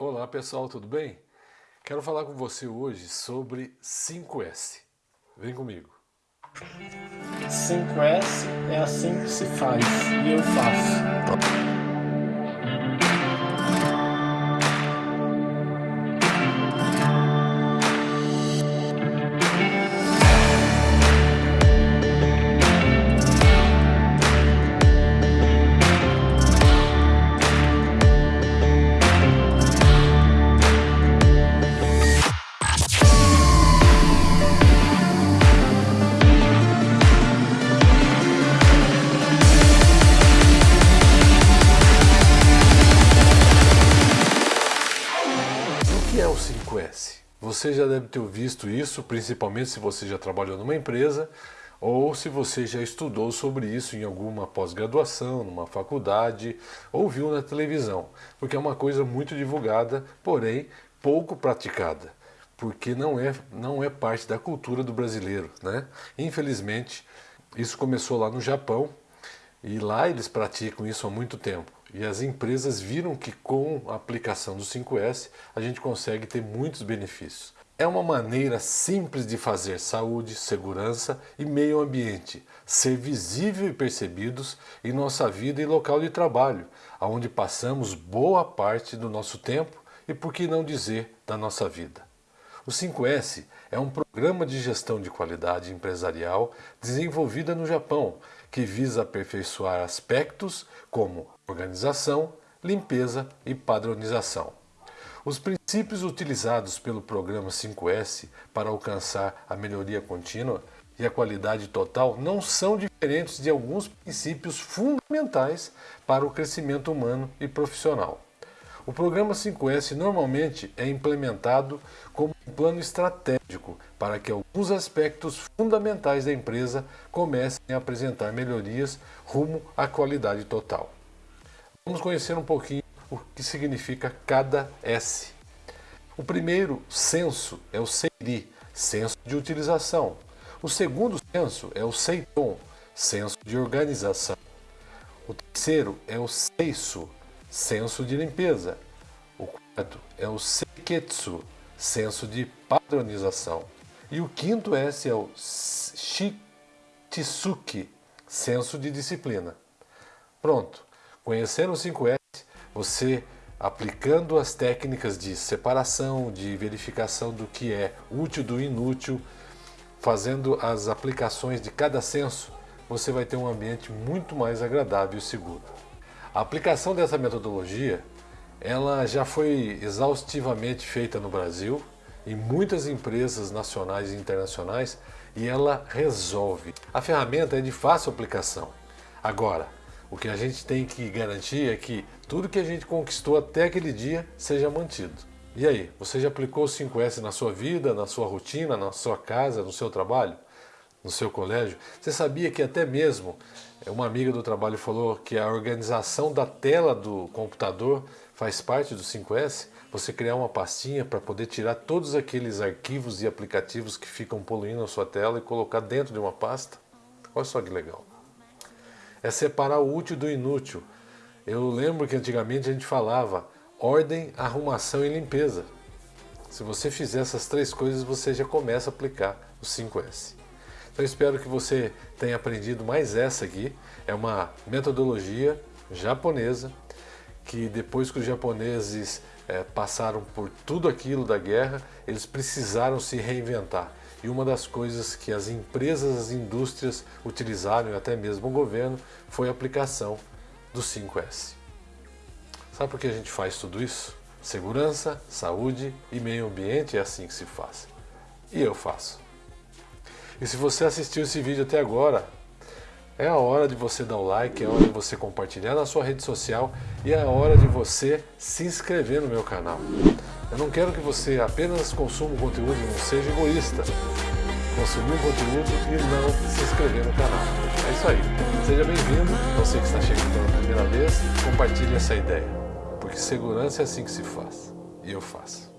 Olá pessoal, tudo bem? Quero falar com você hoje sobre 5S. Vem comigo. 5S é assim que se faz e eu faço. É o 5S? Você já deve ter visto isso, principalmente se você já trabalhou numa empresa ou se você já estudou sobre isso em alguma pós-graduação, numa faculdade ou viu na televisão, porque é uma coisa muito divulgada, porém pouco praticada, porque não é, não é parte da cultura do brasileiro. Né? Infelizmente, isso começou lá no Japão e lá eles praticam isso há muito tempo. E as empresas viram que com a aplicação do 5S a gente consegue ter muitos benefícios. É uma maneira simples de fazer saúde, segurança e meio ambiente ser visível e percebidos em nossa vida e local de trabalho, onde passamos boa parte do nosso tempo e, por que não dizer, da nossa vida. O 5S é um programa de gestão de qualidade empresarial desenvolvida no Japão, que visa aperfeiçoar aspectos como organização, limpeza e padronização. Os princípios utilizados pelo programa 5S para alcançar a melhoria contínua e a qualidade total não são diferentes de alguns princípios fundamentais para o crescimento humano e profissional. O programa 5S normalmente é implementado como um plano estratégico para que alguns aspectos fundamentais da empresa comecem a apresentar melhorias rumo à qualidade total. Vamos conhecer um pouquinho o que significa cada S. O primeiro senso é o seiri, senso de utilização. O segundo senso é o seiton, senso de organização. O terceiro é o seiso, senso de limpeza. O quarto é o seiketsu, senso de padronização. E o quinto S é o shitsuki, senso de disciplina. Pronto, conhecendo o 5S, você aplicando as técnicas de separação, de verificação do que é útil do inútil, fazendo as aplicações de cada senso, você vai ter um ambiente muito mais agradável e seguro. A aplicação dessa metodologia ela já foi exaustivamente feita no Brasil, em muitas empresas nacionais e internacionais, e ela resolve. A ferramenta é de fácil aplicação. Agora, o que a gente tem que garantir é que tudo que a gente conquistou até aquele dia seja mantido. E aí, você já aplicou o 5S na sua vida, na sua rotina, na sua casa, no seu trabalho? No seu colégio, você sabia que até mesmo uma amiga do trabalho falou que a organização da tela do computador faz parte do 5S? Você criar uma pastinha para poder tirar todos aqueles arquivos e aplicativos que ficam poluindo a sua tela e colocar dentro de uma pasta? Olha só que legal. É separar o útil do inútil. Eu lembro que antigamente a gente falava ordem, arrumação e limpeza. Se você fizer essas três coisas, você já começa a aplicar o 5S. Então espero que você tenha aprendido mais essa aqui. É uma metodologia japonesa que depois que os japoneses é, passaram por tudo aquilo da guerra, eles precisaram se reinventar. E uma das coisas que as empresas, as indústrias utilizaram, e até mesmo o governo, foi a aplicação do 5S. Sabe por que a gente faz tudo isso? Segurança, saúde e meio ambiente é assim que se faz. E eu faço. E se você assistiu esse vídeo até agora, é a hora de você dar o like, é a hora de você compartilhar na sua rede social e é a hora de você se inscrever no meu canal. Eu não quero que você apenas consuma o conteúdo e não seja egoísta. Consumir o conteúdo e não se inscrever no canal. É isso aí. Seja bem-vindo, você que está chegando pela primeira vez, compartilhe essa ideia. Porque segurança é assim que se faz. E eu faço.